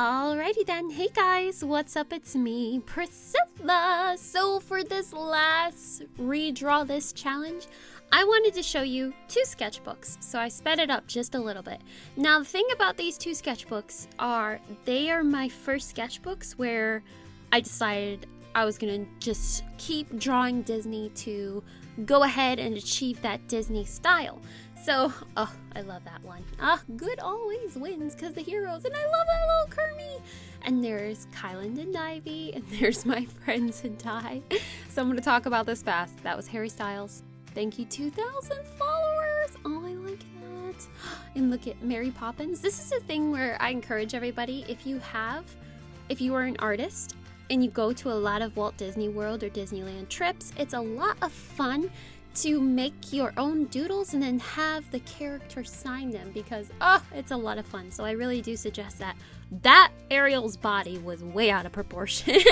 Alrighty then. Hey guys, what's up? It's me, Priscilla. So for this last redraw this challenge, I wanted to show you two sketchbooks, so I sped it up just a little bit. Now the thing about these two sketchbooks are they are my first sketchbooks where I decided I was gonna just keep drawing Disney to go ahead and achieve that Disney style. So, oh, I love that one. Ah, good always wins because the heroes, and I love that little Kermie. And there's Kylan and Ivy, and there's my friends and Ty. So I'm gonna talk about this fast. That was Harry Styles. Thank you, 2,000 followers. Oh, I like that. And look at Mary Poppins. This is a thing where I encourage everybody if you have, if you are an artist and you go to a lot of Walt Disney World or Disneyland trips, it's a lot of fun to make your own doodles and then have the character sign them because oh it's a lot of fun. So i really do suggest that. That ariel's body was way out of proportion.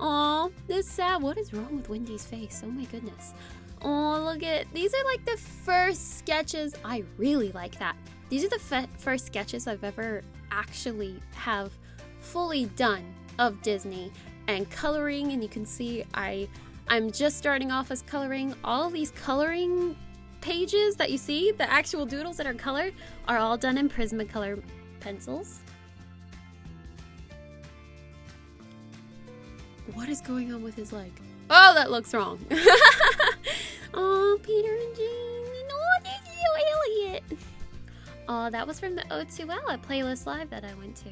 Oh this sad what is wrong with wendy's face? Oh my goodness. Oh look at these are like the first sketches. I really like that. These are the first sketches i've ever actually have fully done of disney and coloring and you can see i I'm just starting off as coloring. All these coloring pages that you see, the actual doodles that are colored, are all done in Prismacolor pencils. What is going on with his leg? Oh, that looks wrong. oh, Peter and Jane. Oh, this is Elliot. Oh, that was from the O2L at Playlist Live that I went to.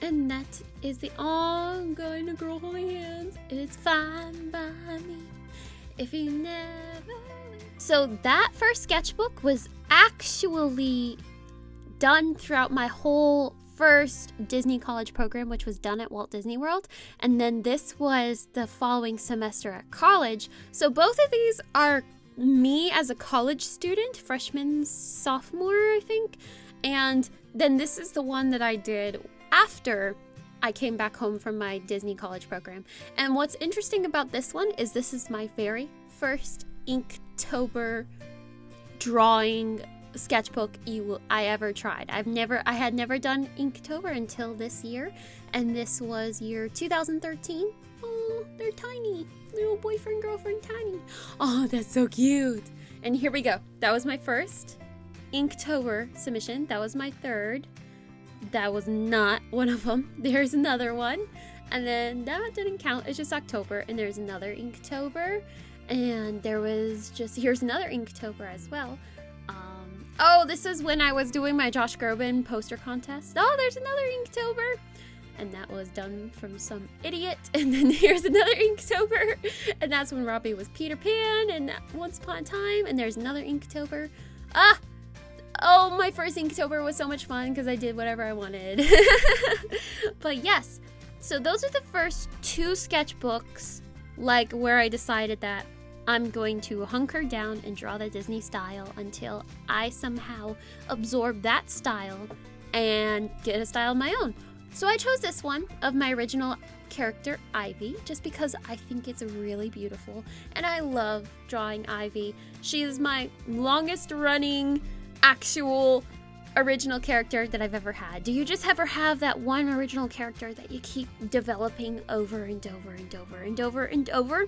And that is the guy and a girl holding hands. It's fine by me if you never. So that first sketchbook was actually done throughout my whole first Disney college program, which was done at Walt Disney World. And then this was the following semester at college. So both of these are me as a college student, freshman, sophomore, I think. And then this is the one that I did after I came back home from my Disney college program. And what's interesting about this one is this is my very first Inktober drawing sketchbook you I ever tried. I've never I had never done Inktober until this year, and this was year 2013. Oh, they're tiny. Little boyfriend girlfriend tiny. Oh, that's so cute. And here we go. That was my first Inktober submission. That was my third that was not one of them. There's another one. And then that didn't count. It's just October. And there's another Inktober. And there was just, here's another Inktober as well. Um, oh, this is when I was doing my Josh Groban poster contest. Oh, there's another Inktober. And that was done from some idiot. And then here's another Inktober. And that's when Robbie was Peter Pan and Once Upon a Time. And there's another Inktober. Ah, Oh, my first Inktober was so much fun because I did whatever I wanted. but yes, so those are the first two sketchbooks, like where I decided that I'm going to hunker down and draw the Disney style until I somehow absorb that style and get a style of my own. So I chose this one of my original character, Ivy, just because I think it's really beautiful and I love drawing Ivy. She is my longest running actual original character that I've ever had? Do you just ever have that one original character that you keep developing over and over and over and over and over?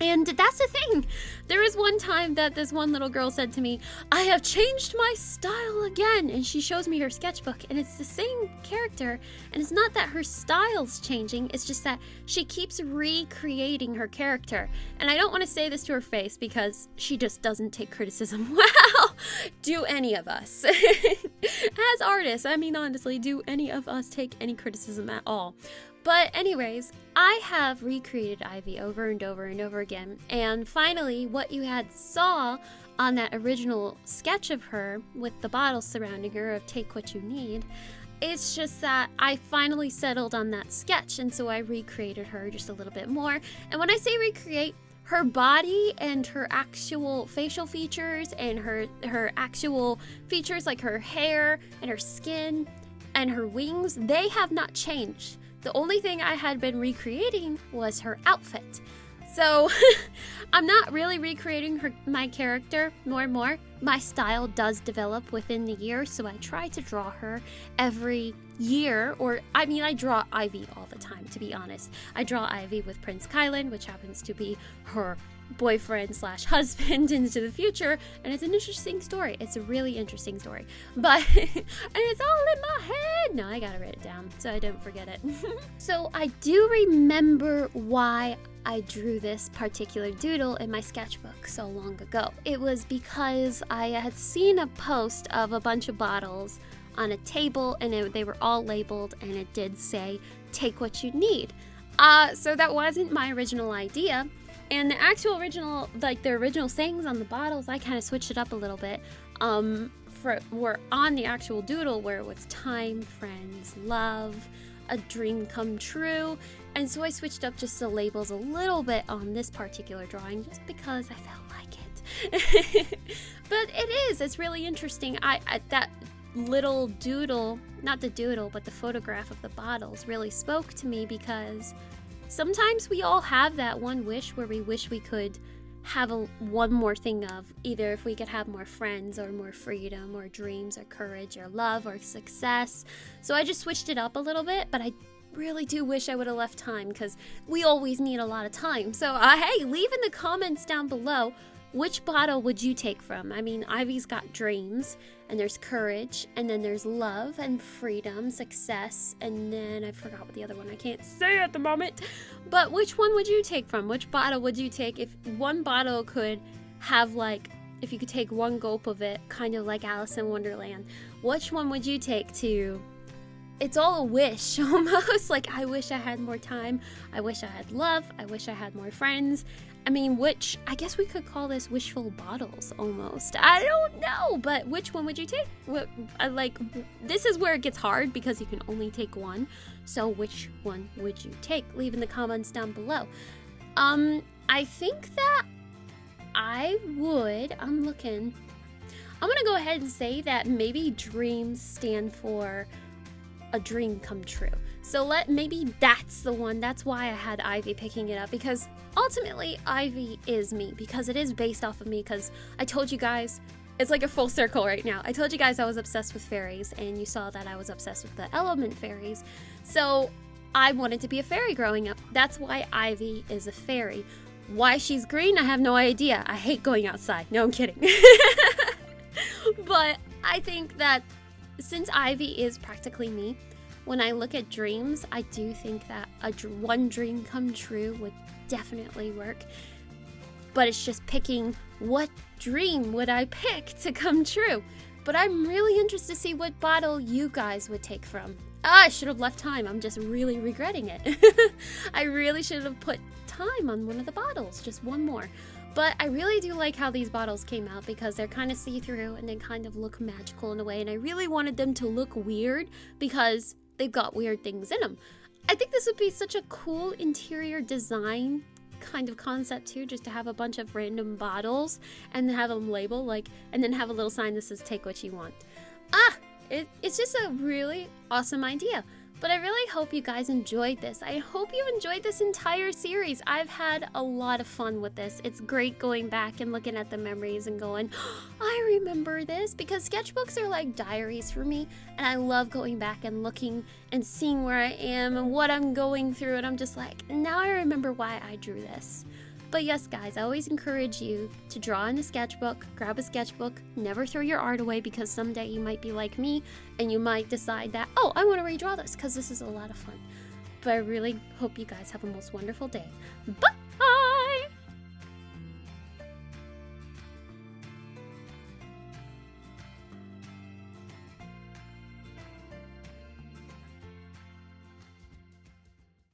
And that's the thing. There was one time that this one little girl said to me, I have changed my style again. And she shows me her sketchbook, and it's the same character. And it's not that her style's changing, it's just that she keeps recreating her character. And I don't want to say this to her face because she just doesn't take criticism well. do any of us? As artists, I mean, honestly, do any of us take any criticism at all? But, anyways, I have recreated Ivy over and over and over again. And finally, what you had saw on that original sketch of her with the bottle surrounding her of Take What You Need, it's just that I finally settled on that sketch. And so I recreated her just a little bit more. And when I say recreate, her body and her actual facial features and her her actual features like her hair and her skin and her wings they have not changed the only thing I had been recreating was her outfit. So I'm not really recreating her, my character more and more. My style does develop within the year, so I try to draw her every year. Or, I mean, I draw Ivy all the time, to be honest. I draw Ivy with Prince Kylan, which happens to be her boyfriend slash husband into the future and it's an interesting story it's a really interesting story but and it's all in my head no i gotta write it down so i don't forget it so i do remember why I drew this particular doodle in my sketchbook so long ago. It was because I had seen a post of a bunch of bottles on a table and it, they were all labeled and it did say, take what you need. Uh, so that wasn't my original idea. And the actual original, like the original sayings on the bottles, I kind of switched it up a little bit. Um, for were on the actual doodle where it was time, friends, love, a dream come true. And so I switched up just the labels a little bit on this particular drawing just because I felt like it. but it is, it's really interesting. I, I that little doodle, not the doodle, but the photograph of the bottles really spoke to me because sometimes we all have that one wish where we wish we could have a, one more thing of either if we could have more friends or more freedom or dreams or courage or love or success. So I just switched it up a little bit, but I really do wish I would have left time because we always need a lot of time. So, uh, hey, leave in the comments down below which bottle would you take from? I mean, Ivy's got dreams, and there's courage, and then there's love and freedom, success, and then I forgot what the other one I can't say at the moment. But which one would you take from? Which bottle would you take if one bottle could have like if you could take one gulp of it, kind of like Alice in Wonderland, which one would you take to it's all a wish almost like i wish i had more time i wish i had love i wish i had more friends i mean which i guess we could call this wishful bottles almost. I don't know but which one would you take? What like this is where it gets hard because you can only take one. So which one would you take? Leave in the comments down below. Um i think that i would i'm looking. I'm gonna go ahead and say that maybe dreams stand for a dream come true. So let maybe that's the one. That's why I had Ivy picking it up because ultimately Ivy is me because it is based off of me because I told you guys it's like a full circle right now. I told you guys I was obsessed with fairies and you saw that I was obsessed with the element fairies. So I wanted to be a fairy growing up. That's why Ivy is a fairy. Why she's green, I have no idea. I hate going outside. No, I'm kidding. but I think that since Ivy is practically me, when I look at dreams, I do think that a one dream come true would definitely work. But it's just picking what dream would I pick to come true. But I'm really interested to see what bottle you guys would take from. Ah, I should have left time. I'm just really regretting it. I really should have put time on one of the bottles, just one more. But I really do like how these bottles came out because they're kind of see-through and they kind of look magical in a way. And I really wanted them to look weird because they've got weird things in them. I think this would be such a cool interior design kind of concept too, just to have a bunch of random bottles and have them label like, and then have a little sign that says "Take what you want." Ah, it, it's just a really awesome idea. But I really hope you guys enjoyed this. I hope you enjoyed this entire series. I've had a lot of fun with this. It's great going back and looking at the memories and going, oh, I remember this because sketchbooks are like diaries for me. And I love going back and looking and seeing where I am and what I'm going through. And I'm just like, now I remember why I drew this. But yes, guys, I always encourage you to draw in a sketchbook, grab a sketchbook, never throw your art away because someday you might be like me and you might decide that, oh, I want to redraw this because this is a lot of fun. But I really hope you guys have a most wonderful day. Bye!